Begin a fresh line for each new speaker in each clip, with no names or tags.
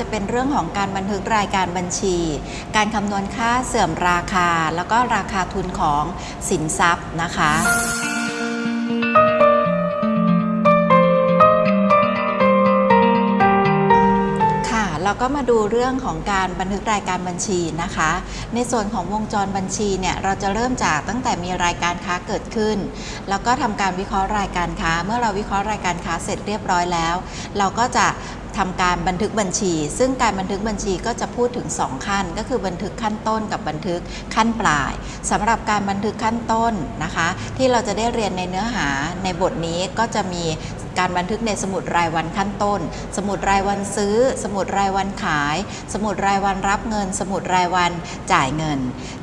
จะเป็นเรื่องของการบันทึกรายการบัญชี การคำนวณค่าเสื่อมราคา แล้วก็ราคาทุนของสินทรัพย์นะคะค่ะเราก็มาดูเรื่องของการบันทึกรายการบัญชีนะคะ ในส่วนของวงจรบัญชีเนี่ยเราจะเริ่มจากตั้งแต่มีรายการค้าเกิดขึ้น แล้วก็ทำการวิเคราะห์รายการค้า เมื่อเราวิเคราะห์รายการค้าเสร็จเรียบร้อยแล้ว เราก็จะ ทำการบันทึกบัญชี ซึ่งการบันทึกบัญชีก็จะพูดถึง 2 ขั้น ก็คือบันทึกขั้นต้นกับบันทึกขั้นปลายสำหรับการบันทึกขั้นต้นนะคะ ที่เราจะได้เรียนในเนื้อหาในบทนี้ก็จะมี การบันทึกในสมุดรายวันขั้นต้น สมุดรายวันซื้อ สมุดรายวันขาย สมุดรายวันรับเงิน สมุดรายวันจ่ายเงิน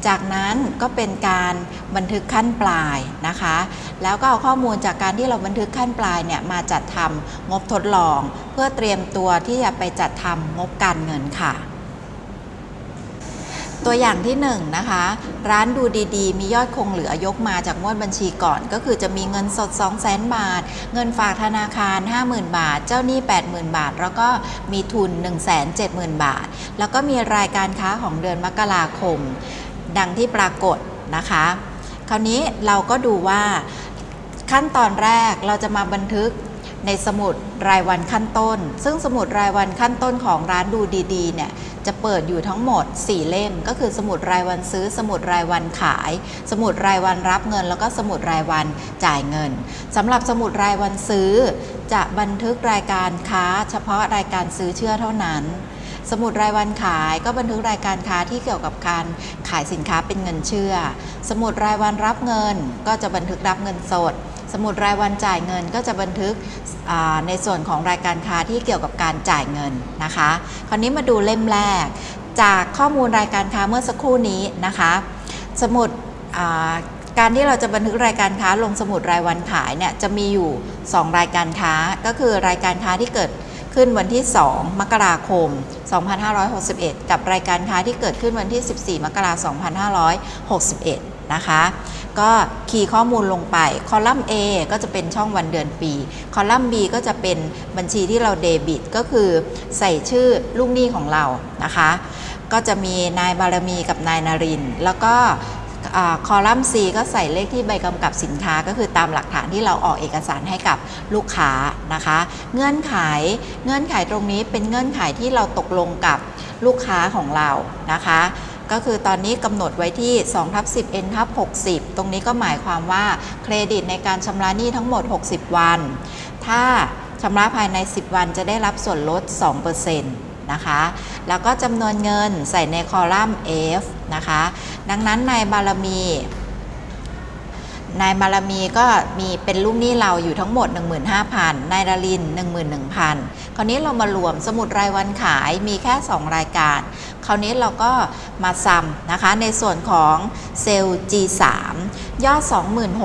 จากนั้นก็เป็นการบันทึกขั้นปลายนะคะ แล้วก็เอาข้อมูลจากการที่เราบันทึกขั้นปลายเนี่ยมาจัดทำงบทดลอง เพื่อเตรียมตัวที่จะไปจัดทำงบการเงินค่ะ ตัวอย่างที่1นนะคะร้านดูดีๆ มียอดคงเหลือยกมาจากงวดบัญชีก่อน ก็คือจะมีเงินสด 2 0 0 0 0 0บาท เงินฝากธนาคาร 50,000 บาท เจ้าหนี้ 80,000 บาท แล้วก็มีทุน 170,000 บาท แล้วก็มีรายการค้าของเดือนมกราคม ดังที่ปรากฏนะคะ คราวนี้เราก็ดูว่าขั้นตอนแรกเราจะมาบันทึก ในสมุดรายวันขั้นต้น ซึ่งสมุดรายวันขั้นต้นของร้านดูดีๆเนี่ยจะเปิดอยู่ทั้งหมด 4 เล่ม ก็คือสมุดรายวันซื้อ สมุดรายวันขาย สมุดรายวันรับเงิน แล้วก็สมุดรายวันจ่ายเงินสำหรับสมุดรายวันซื้อ จะบันทึกรายการค้า เฉพาะรายการซื้อเชื่อเท่านั้น สมุดรายวันขายก็บันทึกรายการค้าที่เกี่ยวกับการขายสินค้าเป็นเงินเชื่อ สมุดรายวันรับเงินก็จะบันทึกรับเงินสด มุดรายวันจ่ายเงินก็จะบันทึกในส่วนของรายการค้าที่เกี่ยวกับการจ่ายเงินนะคะ คราวนี้มาดูเล่มแรก จากข้อมูลรายการค้าเมื่อสักครู่นี้นะคะ สมุดการที่เราจะบันทึกรายการค้าลงสมุดรายวันขายเนี่ยจะมีอยู่ 2 รายการค้าก็คือรายการค้าที่เกิดขึ้นวันที่ 2 มกราคม 2561 กับรายการค้าที่เกิดขึ้นวันที่ 14 มกราคม 2561 นะคะ ก็คีย์ข้อมูลลงไป คอลัมน์ A ก็จะเป็นช่องวันเดือนปี คอลัมน์ B ก็จะเป็นบัญชีที่เราเดบิต ก็คือใส่ชื่อลูกหนี้ของเรานะคะ ก็จะมีนายบารมีกับนายนาริน แล้วก็คอลัมน์ C ก็ใส่เลขที่ใบกำกับสินค้าก็คือตามหลักฐานที่เราออกเอกสารให้กับลูกค้านะคะ เงื่อนไขเงื่อนไขตรงนี้เป็นเงื่อนไขที่เราตกลงกับลูกค้าของเรานะคะ ก็คือตอนนี้กำหนดไว้ที่2ทับ10 n ทับ60 ตรงนี้ก็หมายความว่าเครดิตในการชำระหนี้ทั้งหมด 60 วัน ถ้าชำระภายใน 10 วันจะได้รับส่วนลด 2%นะคะ แล้วก็จำนวนเงินใส่ในคอลัมน์ F นะคะ ดังนั้นในบารมี นายบารมีก็มีเป็นลูกหนี้เราอยู่ทั้งหมด 15,000นายดาริน 11,000 คราวนี้เรามารวมสมุดรายวันขายมีแค่ 2 รายการ คราวนี้เราก็มาซ้ำนะคะในส่วนของเซลล์ G3 ยอด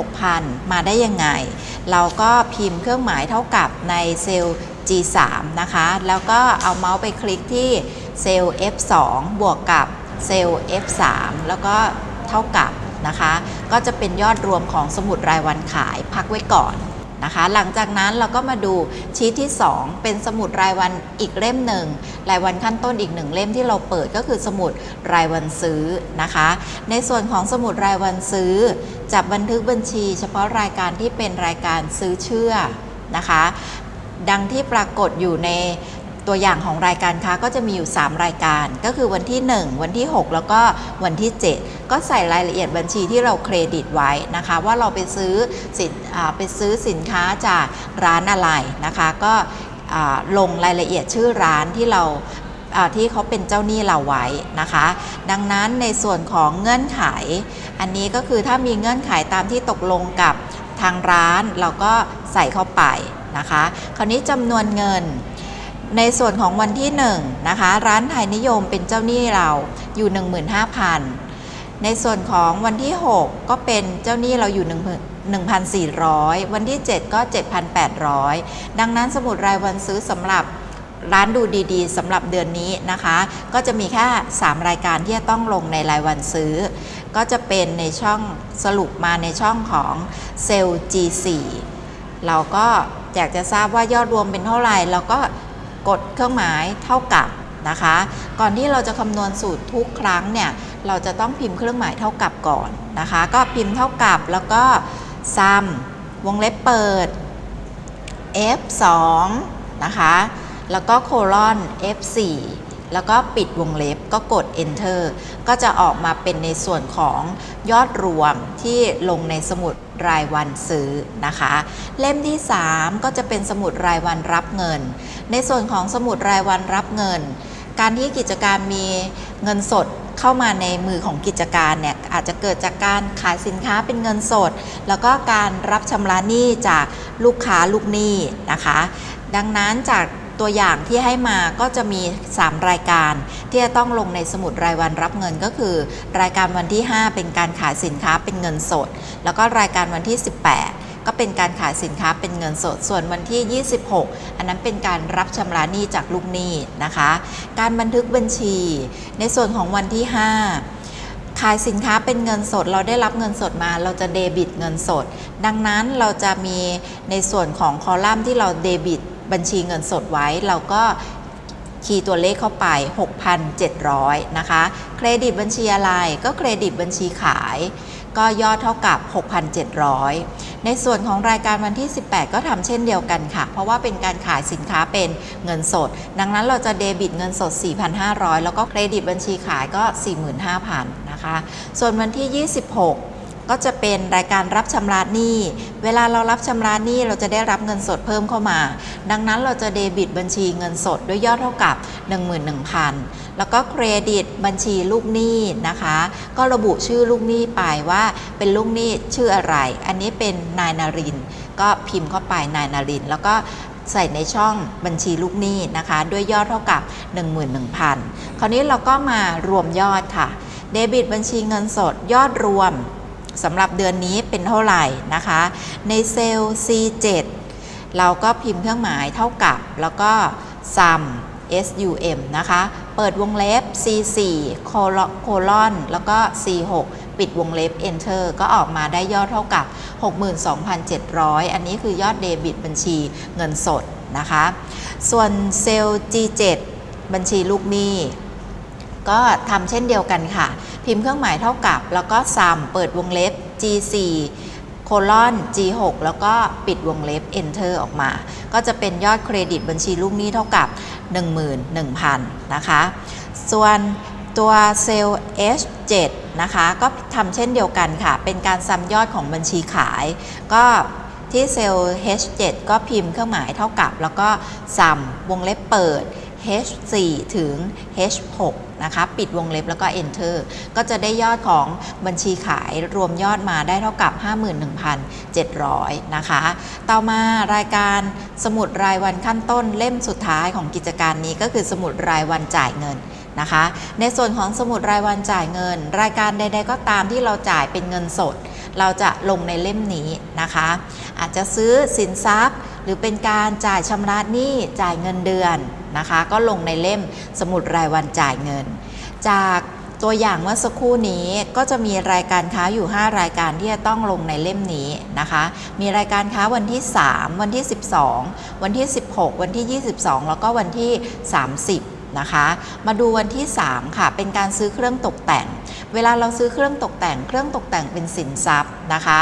26,000 มาได้ยังไง เราก็พิมพ์เครื่องหมายเท่ากับในเซลล์ G3 นะคะ แล้วก็เอาเมาส์ไปคลิกที่เซลล์ F2 บวกกับเซลล์ F3 แล้วก็เท่ากับ นะคะ ก็จะเป็นยอดรวมของสมุดรายวันขายพักไว้ก่อนนะคะ หลังจากนั้นเราก็มาดูชีทที่ 2 เป็นสมุดรายวันอีกเล่มหนึ่งรายวันขั้นต้นอีกหนึ่งเล่มที่เราเปิดก็คือสมุดรายวันซื้อนะคะ ในส่วนของสมุดรายวันซื้อจะบันทึกบัญชี เฉพาะรายการที่เป็นรายการซื้อเชื่อนะคะ ดังที่ปรากฏอยู่ใน ตัวอย่างของรายการค้าก็จะมีอยู่ 3 รายการ ก็คือวันที่ 1 วันที่ 6 แล้วก็วันที่ 7 ก็ใส่รายละเอียดบัญชีที่เราเครดิตไว้นะคะ ว่าเราไปซื้อสินไปซื้อสินค้าจากร้านอะไรนะคะ ก็ลงรายละเอียดชื่อร้านที่เราที่เขาเป็นเจ้าหนี้เราไว้นะคะ ดังนั้นในส่วนของเงื่อนไข อันนี้ก็คือถ้ามีเงื่อนไขตามที่ตกลงกับทางร้านเราก็ใส่เข้าไปนะคะ คราวนี้จำนวนเงิน ในส่วนของวันที่1นะคะร้านไทยนิยมเป็นเจ้าหนี้เราอยู่ 15,000 ในส่วนของวันที่ 6 ก็เป็นเจ้าหนี้เราอยู่ 1,400 วันที่ 7 ก็ 7,800 ดังนั้นสมุดรายวันซื้อสำหรับร้านดูดีๆสำหรับเดือนนี้นะคะ ก็จะมีแค่ 3 รายการที่จะต้องลงในรายวันซื้อ ก็จะเป็นในช่องสรุปมาในช่องของเซลล์ G4 เราก็อยากจะทราบว่ายอดรวมเป็นเท่าไหร่เราก็ กดเครื่องหมายเท่ากับนะคะ ก่อนที่เราจะคำนวณสูตรทุกครั้งเนี่ยเราจะต้องพิมพ์เครื่องหมายเท่ากับก่อนนะคะ ก็พิมพ์เท่ากับแล้วก็ sum วงเล็บเปิด f2 นะคะแล้วก็โคลอน f4 แล้วก็ปิดวงเล็บก็กด enter ก็จะออกมาเป็นในส่วนของยอดรวมที่ลงในสมุด รายวันซื้อนะคะ เล่มที่ 3 ก็จะเป็นสมุดรายวันรับเงิน ในส่วนของสมุดรายวันรับเงิน การที่กิจการมีเงินสดเข้ามาในมือของกิจการเนี่ยอาจจะเกิดจากการขายสินค้าเป็นเงินสด แล้วก็การรับชำระหนี้จากลูกค้าลูกหนี้นะคะ ดังนั้นจาก ตัวอย่างที่ให้มาก็จะมี 3 รายการที่จะต้องลงในสมุดรายวันรับเงินก็คือ รายการวันที่ 5 เป็นการขายสินค้าเป็นเงินสด แล้วก็รายการวันที่ 18ก็เป็นการขายสินค้าเป็นเงินสด ส่วนวันที่ 26 อันนั้นเป็นการรับชำระหนี้จากลูกหนี้นะคะ การบันทึกบัญชี ในส่วนของวันที่ 5 ขายสินค้าเป็นเงินสด เราได้รับเงินสดมา เราจะเดบิตเงินสด ดังนั้นเราจะมีในส่วนของคอลัมน์ที่เราเดบิต บัญชีเงินสดไว้ เราก็คีย์ตัวเลขเข้าไป 6,700 นะคะ เครดิตบัญชีอะไรก็เครดิตบัญชีขาย ก็ยอดเท่ากับ 6,700 ในส่วนของรายการวันที่ 18 ก็ทำเช่นเดียวกันค่ะ เพราะว่าเป็นการขายสินค้าเป็นเงินสด ดังนั้นเราจะเดบิตเงินสด 4,500 แล้วก็เครดิตบัญชีขายก็ 45,000 นะคะ ส่วนวันที่ 26 ก็จะเป็นรายการรับชำระหนี้ เวลาเรารับชำระหนี้เราจะได้รับเงินสดเพิ่มเข้ามา ดังนั้นเราจะเดบิตบัญชีเงินสดด้วยยอดเท่ากับ 11,000 แล้วก็เครดิตบัญชีลูกหนี้นะคะ ก็ระบุชื่อลูกหนี้ไปว่าเป็นลูกหนี้ชื่ออะไร อันนี้เป็นนายนาริน ก็พิมพ์เข้าไปนายนาริน แล้วก็ใส่ในช่องบัญชีลูกหนี้นะคะ ด้วยยอดเท่ากับ 11,000 คราวนี้เราก็มารวมยอดค่ะ เดบิตบัญชีเงินสดยอดรวม สำหรับเดือนนี้เป็นเท่าไหร่นะคะ ในเซลล์ C7 เราก็พิมพ์เครื่องหมายเท่ากับ แล้วก็ sum sum นะคะ เปิดวงเล็บ C4 โคลอนแล้วก็ C6 ปิดวงเล็บ enter ก็ออกมาได้ยอดเท่ากับ 62,700 อันนี้คือยอดเดบิตบัญชีเงินสดนะคะ ส่วนเซลล์ G7 บัญชีลูกหนี้ ก็ทำเช่นเดียวกันค่ะ พิมพ์เครื่องหมายเท่ากับ แล้วก็ sum เปิดวงเล็บ G4 โคลอน G6 แล้วก็ปิดวงเล็บ enter ออกมา ก็จะเป็นยอดเครดิตบัญชีลูกหนี้เท่ากับ 11,000 นะคะ ส่วนตัวเซลล์ H7 นะคะ ก็ทำเช่นเดียวกันค่ะ เป็นการซ้ำยอดของบัญชีขาย ก็ที่เซลล์ H7 ก็พิมพ์เครื่องหมายเท่ากับ แล้วก็ซ้ำวงเล็บเปิด H4 ถึง H6 นะคะปิดวงเล็บแล้วก็ Enter ก็จะได้ยอดของบัญชีขายรวมยอดมาได้เท่ากับ 51,700 นะคะ ต่อมารายการสมุดรายวันขั้นต้นเล่มสุดท้ายของกิจการนี้ก็คือสมุดรายวันจ่ายเงินนะคะ ในส่วนของสมุดรายวันจ่ายเงิน รายการใด ๆ ก็ตามที่เราจ่ายเป็นเงินสด เราจะลงในเล่มนี้นะคะ อาจจะซื้อสินทรัพย์ หรือเป็นการจ่ายชำระหนี้จ่ายเงินเดือนนะคะ ก็ลงในเล่มสมุดรายวันจ่ายเงิน จากตัวอย่างเมื่อสักครู่นี้ก็จะมีรายการค้าอยู่ 5 รายการที่จะต้องลงในเล่มนี้นะคะ มีรายการค้าวันที่ 3 วันที่ 12 วันที่ 16 วันที่ 22 แล้วก็วันที่ 30นะคะ มาดูวันที่ 3 ค่ะ เป็นการซื้อเครื่องตกแต่ง เวลาเราซื้อเครื่องตกแต่ง เครื่องตกแต่งเป็นสินทรัพย์นะคะ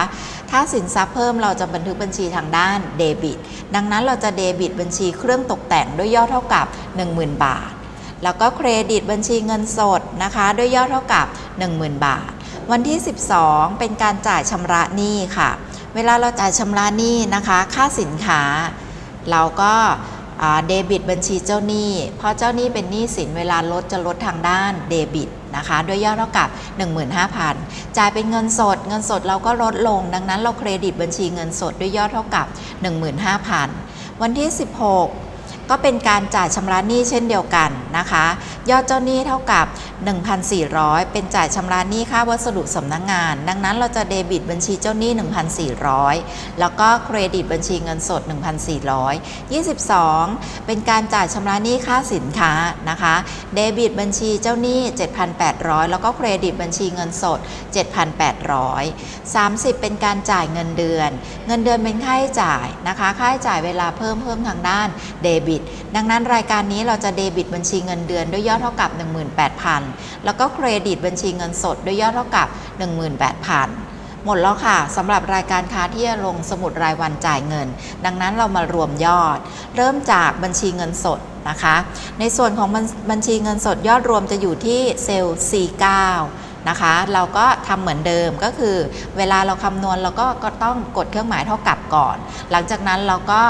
ถ้าสินทรัพย์เพิ่มเราจะบันทึกบัญชีทางด้านเดบิต ดังนั้นเราจะเดบิตบัญชีเครื่องตกแต่งด้วยยอดเท่ากับ 10,000 บาท แล้วก็เครดิตบัญชีเงินสดนะคะด้วยยอดเท่ากับ 10,000 บาท วันที่ 12 เป็นการจ่ายชำระหนี้ค่ะ เวลาเราจ่ายชำระหนี้นะคะ ค่าสินค้า เราก็เดบิตบัญชีเจ้าหนี้ เพราะเจ้าหนี้เป็นหนี้สินเวลาลดจะลดทางด้านเดบิต นะคะ ด้วยยอดเท่ากับ 15,000 จ่ายเป็นเงินสด เงินสดเราก็ลดลง ดังนั้นเราเครดิตบัญชีเงินสดด้วยยอดเท่ากับ 15,000 วันที่ 16 ก็เป็นการจ่ายชำระหนี้เช่นเดียวกันนะคะ ยอดเจ้าหนี้เท่ากับ 1,400 เป็นจ่ายชำระหนี้ค่าวัสดุสำนักงงาน ดังนั้นเราจะเดบิตบัญชีเจ้าหนี้ 1,400 แล้วก็เครดิตบัญชีเงินสด 1,400 22 เป็นการจ่ายชำระหนี้ค่าสินค้านะคะ เดบิตบัญชีเจ้าหนี้ 7,800 แล้วก็เครดิตบัญชีเงินสด 7,800 30 เป็นการจ่ายเงินเดือน เงินเดือนเป็นค่าใช้จ่ายนะคะ ค่าใช้จ่ายเวลาเพิ่มเพิ่มทางด้านเดบิตต ดังนั้นรายการนี้เราจะเดบิตบัญชีเงินเดือนด้วยยอดเท่ากับ 18,000 แล้วก็เครดิตบัญชีเงินสดด้วยยอดเท่ากับ 18,000 หมดแล้วค่ะสำหรับรายการค้าที่จะลงสมุดรายวันจ่ายเงิน ดังนั้นเรามารวมยอด เริ่มจากบัญชีเงินสดนะคะ ในส่วนของบัญบัญชีเงินสดยอดรวมจะอยู่ที่เซลล์ C9 นะคะ เราก็ทำเหมือนเดิมก็คือ เวลาเราคำนวณเราก็ก็ต้องกดเครื่องหมายเท่ากับก่อน หลังจากนั้นเราก็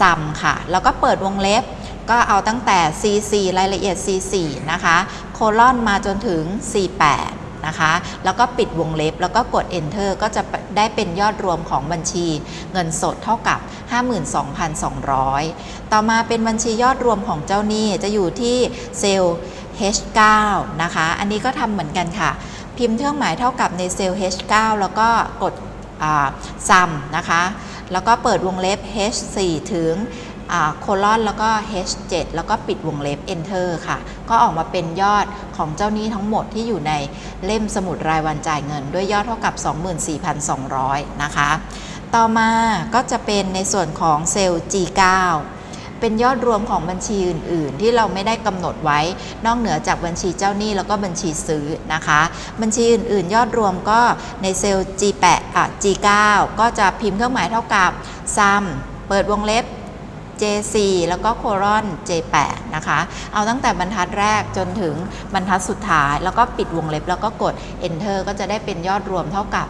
ซัมค่ะ แล้วก็เปิดวงเล็บก็เอาตั้งแต่ C4 รายละเอียด C4 นะคะ โคลอนมาจนถึง C8 นะคะ แล้วก็ปิดวงเล็บแล้วก็กด enter ก็จะได้เป็นยอดรวมของบัญชีเงินสดเท่ากับ 52,200 ต่อมาเป็นบัญชียอดรวมของเจ้าหนี้จะอยู่ที่เซลล์ H9 นะคะ อันนี้ก็ทำเหมือนกันค่ะ พิมพ์เครื่องหมายเท่ากับในเซลล์ H9 แล้วก็กดซัมนะคะ แล้วก็เปิดวงเล็บ H4 ถึงโคลอนแล้วก็ H7 แล้วก็ปิดวงเล็บ Enter ค่ะ ก็ออกมาเป็นยอดของเจ้าหนี้ทั้งหมดที่อยู่ในเล่มสมุดรายวันจ่ายเงิน ด้วยยอดเท่ากับ 24,200 นะคะ ต่อมาก็จะเป็นในส่วนของเซลล์ G9 เป็นยอดรวมของบัญชีอื่น ๆ ที่เราไม่ได้กำหนดไว้ นอกเหนือจากบัญชีเจ้าหนี้แล้วก็บัญชีซื้อนะคะ บัญชีอื่น ๆ ยอดรวมก็ในเซลล์ G8 อะ G9 ก็จะพิมพ์เครื่องหมายเท่ากับ sum เปิดวงเล็บ J4 แล้วก็โคลอน J8 นะคะ เอาตั้งแต่บรรทัดแรกจนถึงบรรทัดสุดท้าย แล้วก็ปิดวงเล็บแล้วก็กด Enter ก็จะได้เป็นยอดรวมเท่ากับ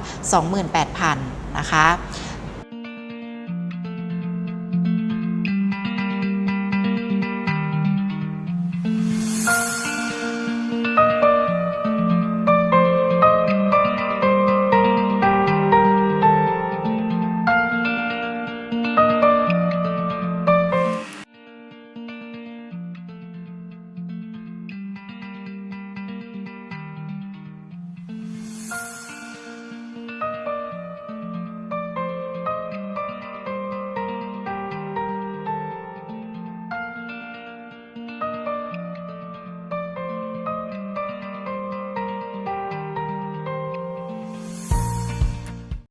28,000 นะคะ